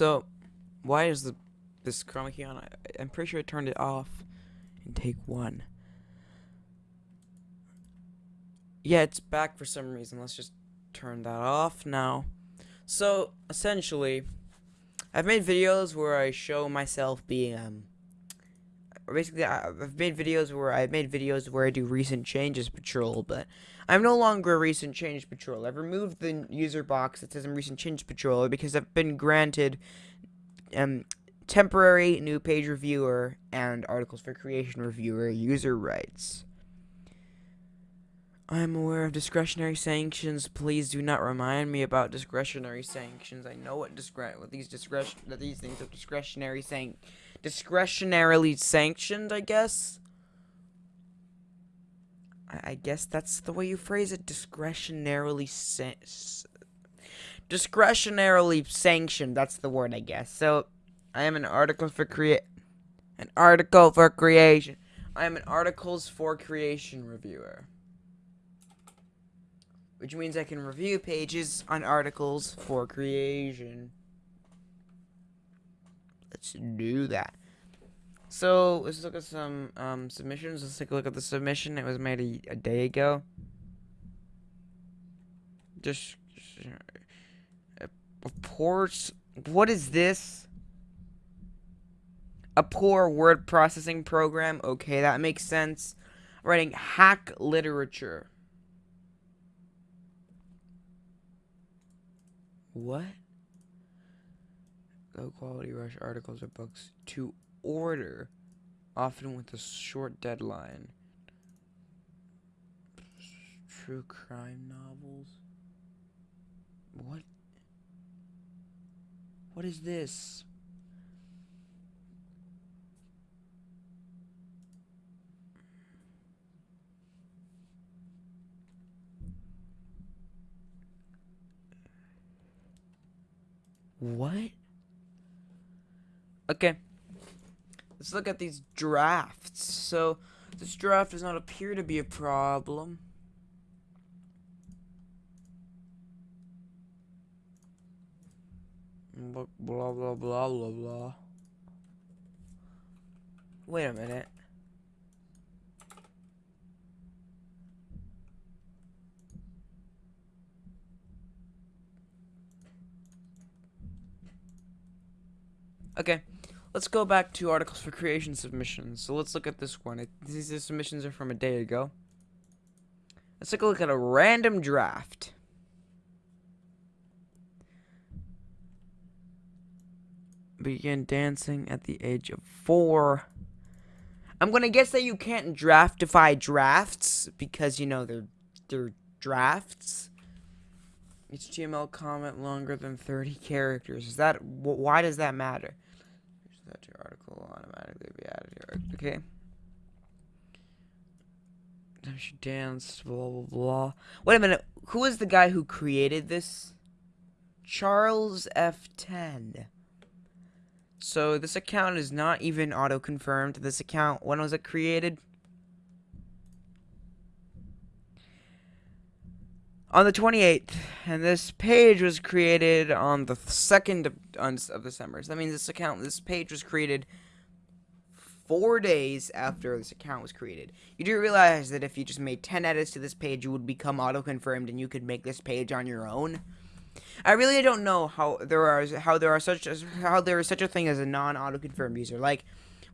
So, why is the this chroma key on? I, I'm pretty sure I turned it off in take one. Yeah, it's back for some reason. Let's just turn that off now. So, essentially, I've made videos where I show myself being, um, basically, I've made videos where I've made videos where I do recent changes patrol, but I'm no longer a recent change patrol. I've removed the user box that says I'm recent change patrol because I've been granted, um, temporary new page reviewer and articles for creation reviewer user rights. I'm aware of discretionary sanctions. Please do not remind me about discretionary sanctions. I know what discre what these discretion that these things are discretionary sanc discretionarily sanctioned, I guess. I, I guess that's the way you phrase it. Discretionarily san discretionarily sanctioned. That's the word, I guess. So, I am an article for create an article for creation. I am an articles for creation reviewer which means I can review pages on articles for creation. Let's do that. So, let's look at some um, submissions. Let's take a look at the submission. It was made a, a day ago. Just... Reports... What is this? A poor word processing program. Okay, that makes sense. Writing hack literature. What? Low quality rush articles or books to order, often with a short deadline. True crime novels? What? What is this? What? Okay. Let's look at these drafts. So, this draft does not appear to be a problem. Blah, blah, blah, blah, blah. Wait a minute. Okay, let's go back to articles for creation submissions. So let's look at this one. It, these submissions are from a day ago. Let's take a look at a random draft. Begin dancing at the age of four. I'm gonna guess that you can't draftify drafts because you know they're they're drafts. HTML comment longer than 30 characters. Is that why does that matter? That your article will automatically be added here. Okay. She danced, blah, blah, blah. Wait a minute. Who is the guy who created this? Charles F10. So this account is not even auto-confirmed. This account, when was it created? On the 28th, and this page was created on the 2nd of, of December. So that means this account, this page was created four days after this account was created. You do realize that if you just made 10 edits to this page, you would become auto-confirmed and you could make this page on your own. I really don't know how there are how there are such as how there is such a thing as a non-auto-confirmed user. Like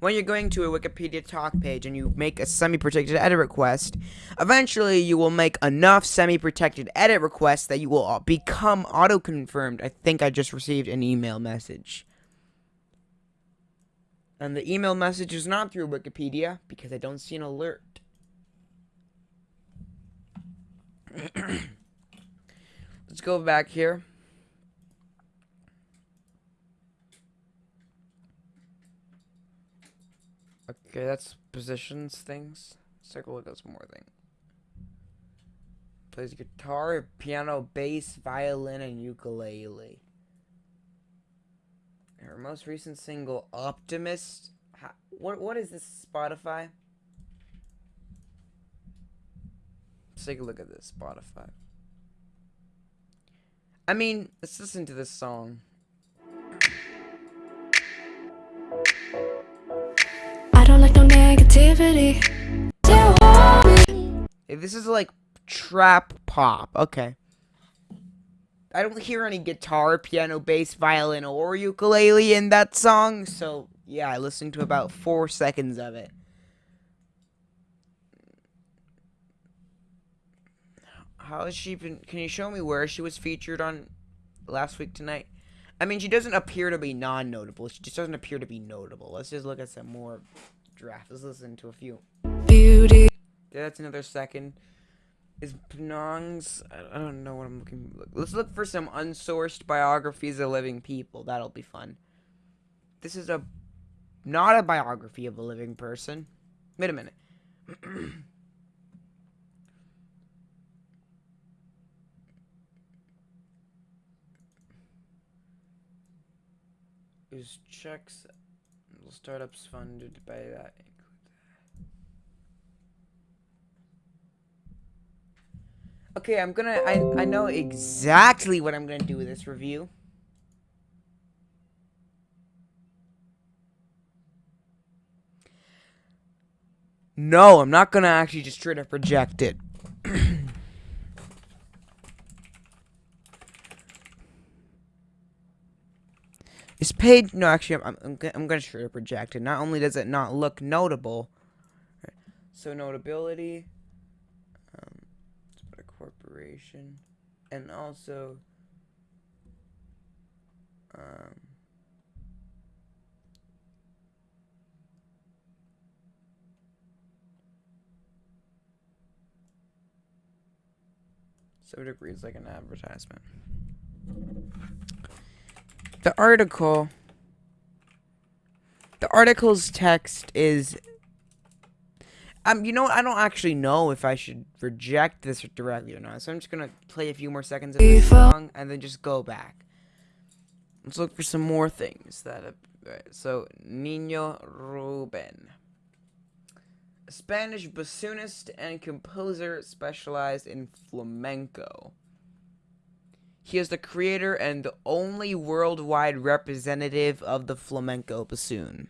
when you're going to a Wikipedia talk page and you make a semi-protected edit request, eventually you will make enough semi-protected edit requests that you will become auto-confirmed. I think I just received an email message. And the email message is not through Wikipedia because I don't see an alert. Let's go back here. Okay, that's positions things. Let's take a look at some more things. Plays guitar, piano, bass, violin, and ukulele. Her most recent single, Optimist. How, what what is this? Spotify. Let's take a look at this Spotify. I mean, let's listen to this song. Negativity. This is like trap pop. Okay. I don't hear any guitar, piano, bass, violin, or ukulele in that song, so yeah, I listened to about four seconds of it. How has she been? Can you show me where she was featured on last week tonight? I mean, she doesn't appear to be non-notable. She just doesn't appear to be notable. Let's just look at some more drafts. Let's listen to a few. Beauty. That's another second. Is Penong's? I I don't know what I'm looking. Let's look for some unsourced biographies of living people. That'll be fun. This is a not a biography of a living person. Wait a minute. Is checks startups funded by that? Okay, I'm gonna. I I know exactly what I'm gonna do with this review. No, I'm not gonna actually just straight up reject it. Paid? No, actually, I'm, I'm, I'm gonna straight up reject it. Not only does it not look notable, so notability, um, let's put a corporation, and also, um, so it reads like an advertisement. The article, the article's text is um, you know, what? I don't actually know if I should reject this directly or not. So I'm just gonna play a few more seconds of this song and then just go back. Let's look for some more things that. Have, right, so Nino Ruben, a Spanish bassoonist and composer specialized in flamenco. He is the creator and the only worldwide representative of the flamenco bassoon.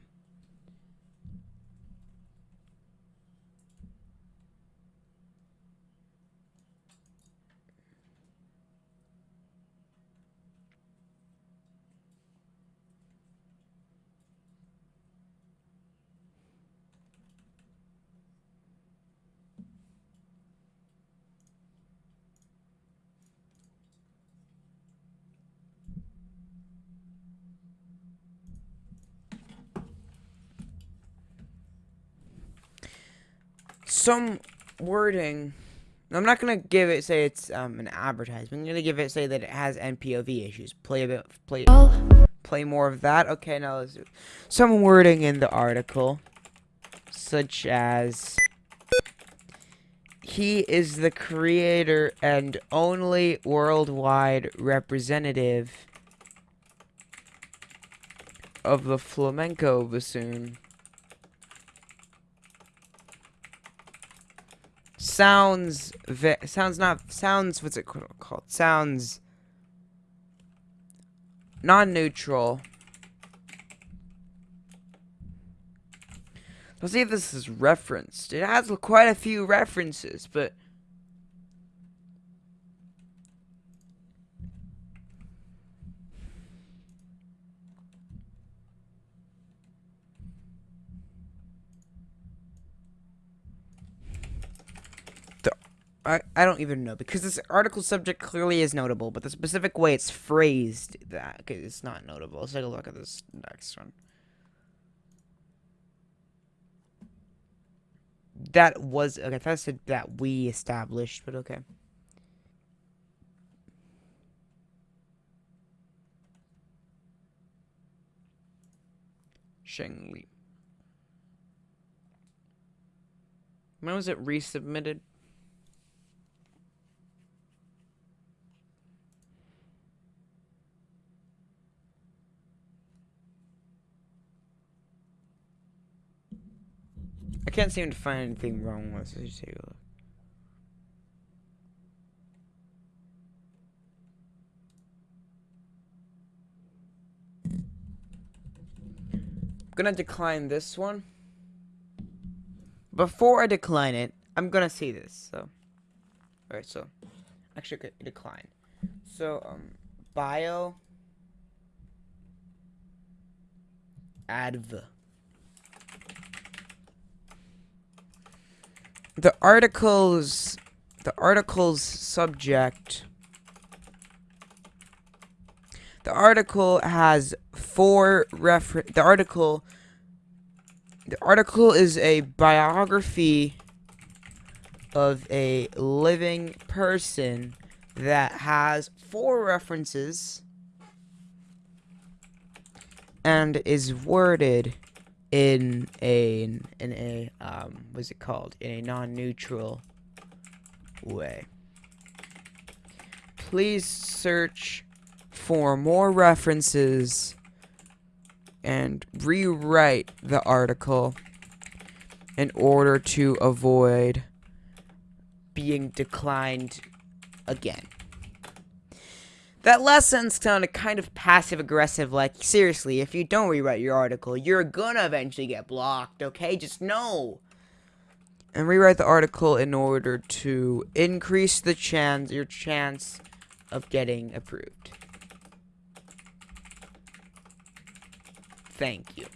Some wording. I'm not gonna give it say it's um, an advertisement. I'm gonna give it say that it has NPOV issues. Play a bit, play, play more of that. Okay, now let's do some wording in the article, such as he is the creator and only worldwide representative of the flamenco bassoon. Sounds sounds not sounds what's it called? Sounds non-neutral let's see if this is referenced. It has quite a few references but I, I don't even know because this article subject clearly is notable, but the specific way it's phrased that it's not notable. Let's take a look at this next one. That was okay. I thought I said that we established, but okay. Sheng Li. When was it resubmitted? I can't seem to find anything wrong with. Let's take a look. I'm gonna decline this one. before I decline it, I'm gonna see this. So, all right. So, actually, decline. So, um, bio. Adv. The article's the article's subject. The article has four refer. The article. The article is a biography of a living person that has four references and is worded in a in a um what's it called in a non-neutral way please search for more references and rewrite the article in order to avoid being declined again. That sentence sounded kind of passive aggressive, like, seriously, if you don't rewrite your article, you're gonna eventually get blocked, okay? Just know. And rewrite the article in order to increase the chance, your chance of getting approved. Thank you.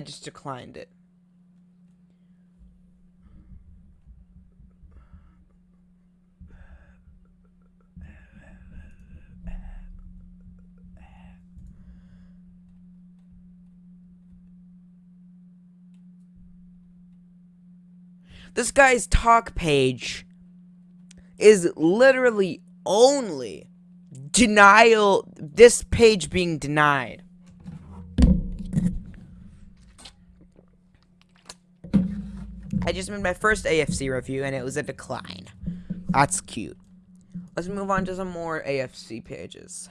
I just declined it. This guy's talk page is literally only denial this page being denied. I just made my first AFC review and it was a decline. That's cute. Let's move on to some more AFC pages.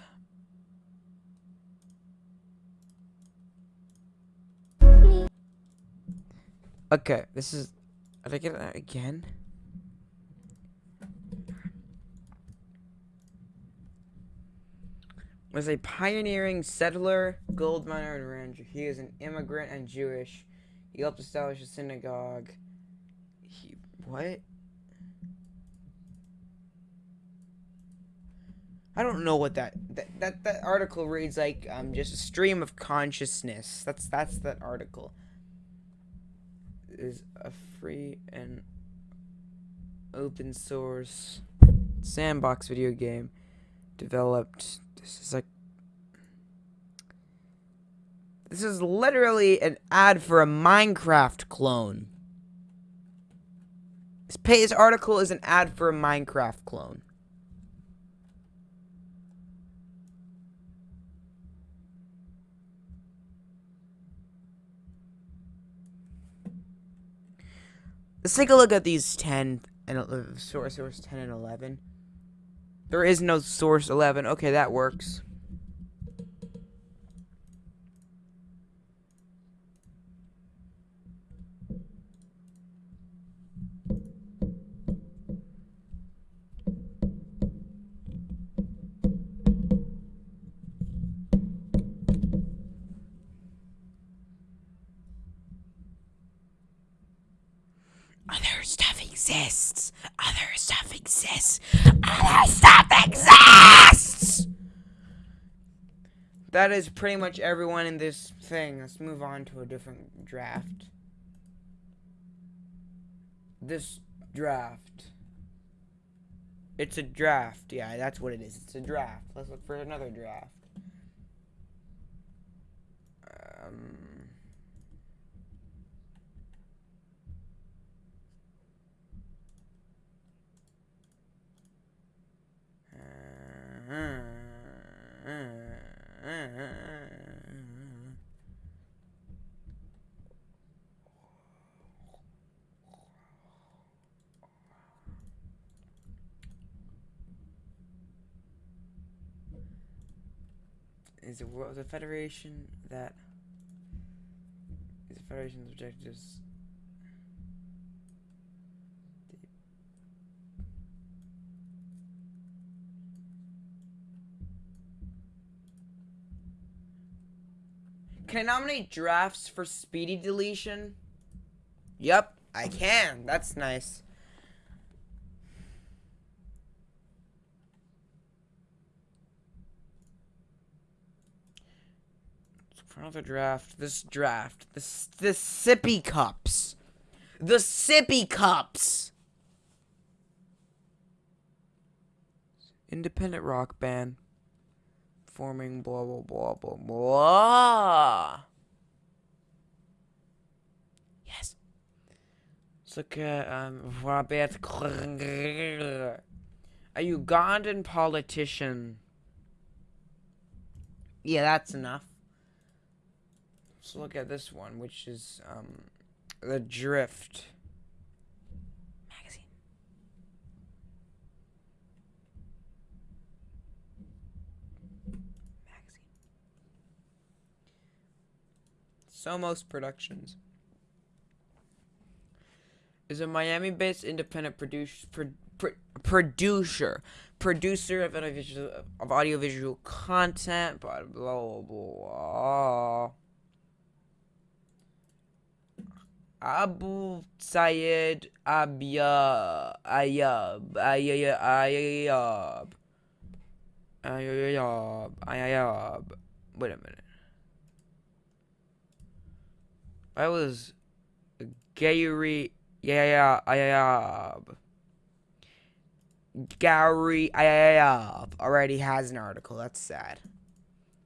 Okay, this is. Did I get that again? Was a pioneering settler, gold miner, and rancher. He is an immigrant and Jewish. He helped establish a synagogue. What? I don't know what that that that, that article reads like um just a stream of consciousness. That's that's that article. Is a free and open source sandbox video game developed this is like this is literally an ad for a Minecraft clone. Page article is an ad for a Minecraft clone. Let's take a look at these 10 and uh, source source 10 and 11. There is no source 11. Okay, that works. That is pretty much everyone in this thing. Let's move on to a different draft. This draft. It's a draft. Yeah, that's what it is. It's a draft. Let's look for another draft. Um is the world the federation that is the federation's objectives Can I nominate drafts for speedy deletion? Yep, I can. That's nice. For another draft, this draft, this the sippy cups, the sippy cups. Independent rock band forming blah blah blah blah blah. At um Robert a Ugandan politician. Yeah, that's enough. Let's look at this one, which is um the Drift magazine. Magazine. Somos Productions is a Miami-based independent produce, pro, pro, producer producer of audiovisual of audiovisual content. Blah blah blah. Abu Sayed Abya Ayab Ayab Ayab Ayab Ayab. Wait a minute. I was Gary yeah Ayab. Ah, Gary ah, Ayab already has an article. That's sad.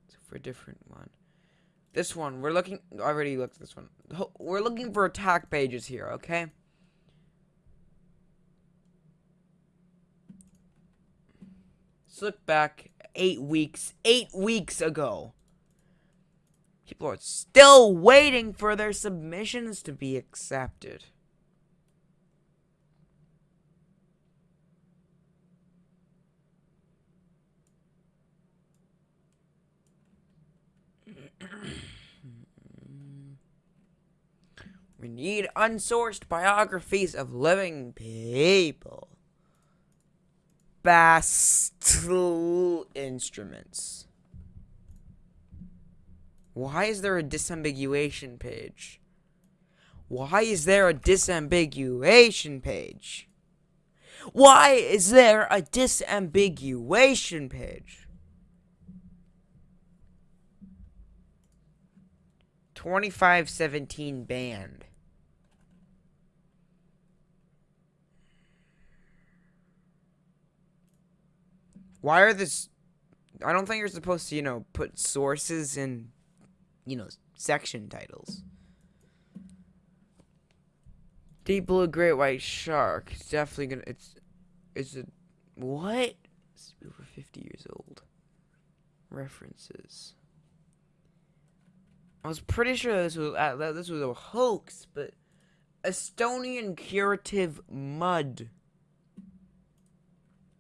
So for a different one. This one, we're looking. I already looked at this one. We're looking for attack pages here, okay? Let's look back eight weeks. Eight weeks ago. People are still waiting for their submissions to be accepted. We need unsourced biographies of living people. Bastel instruments. Why is there a disambiguation page? Why is there a disambiguation page? Why is there a disambiguation page? 2517 band. Why are this I don't think you're supposed to, you know, put sources in you know, section titles. Deep blue great white shark. It's definitely gonna it's it's a what? It's over fifty years old. References. I was pretty sure this was uh, this was a hoax, but Estonian curative mud.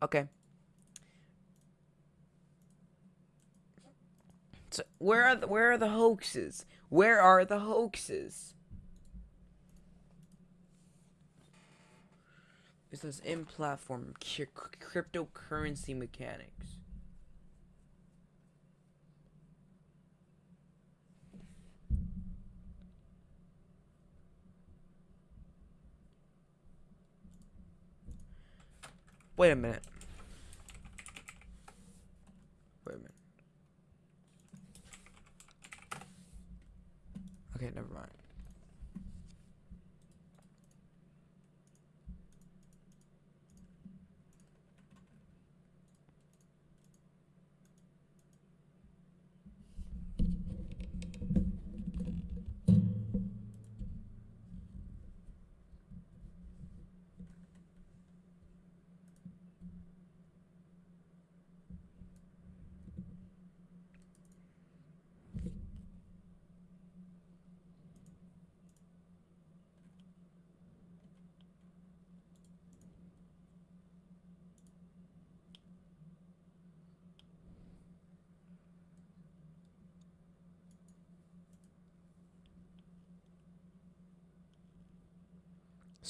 Okay. So where are the, where are the hoaxes? Where are the hoaxes? It says in platform cryptocurrency mechanics. Wait a minute. Wait a minute. Okay, never mind.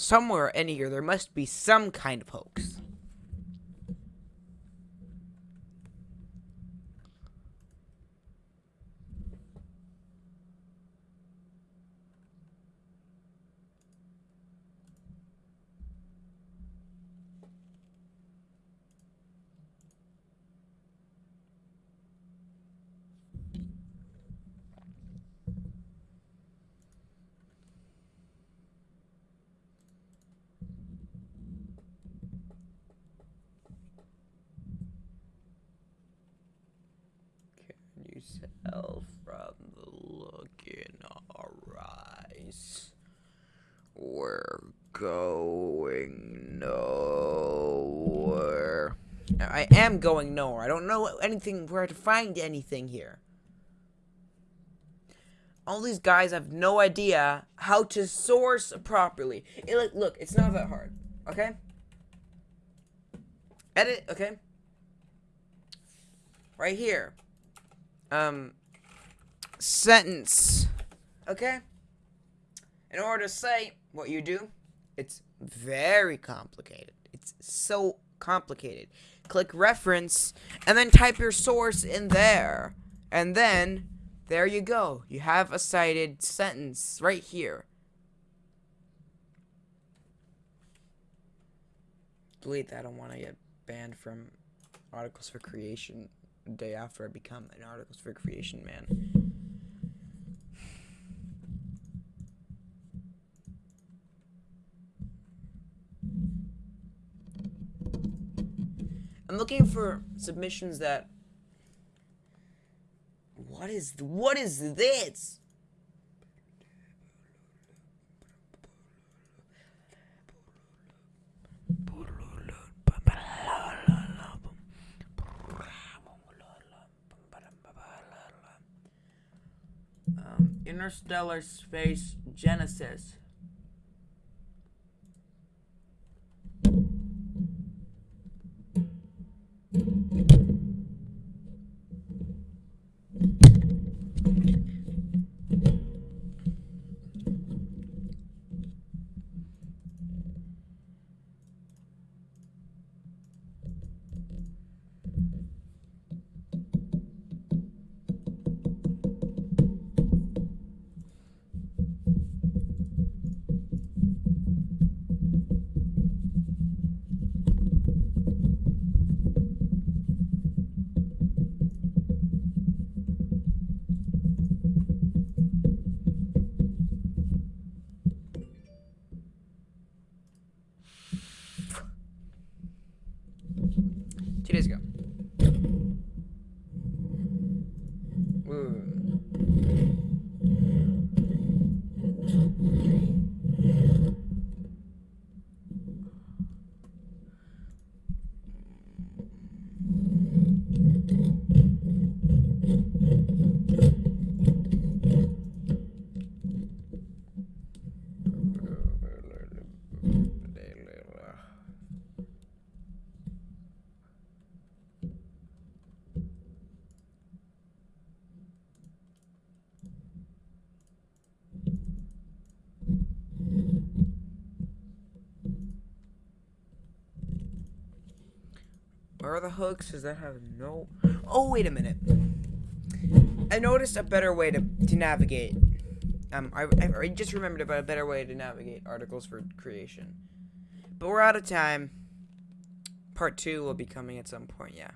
Somewhere in here there must be some kind of hoax. Can you tell from the look in our eyes? We're going nowhere. I am going nowhere. I don't know anything where to find anything here. All these guys have no idea how to source properly. It, look, it's not that hard. Okay? Edit, okay? Right here um sentence. Okay? In order to say what you do, it's very complicated. It's so complicated. Click reference and then type your source in there. And then there you go. You have a cited sentence right here. Delete that. I don't want to get banned from articles for creation day after I become an articles for creation man. I'm looking for submissions that What is what is this? Interstellar space genesis. Thank you. The hooks? Does that have no? Oh, wait a minute. I noticed a better way to, to navigate. Um, I, I I just remembered about a better way to navigate articles for creation. But we're out of time. Part two will be coming at some point, yeah.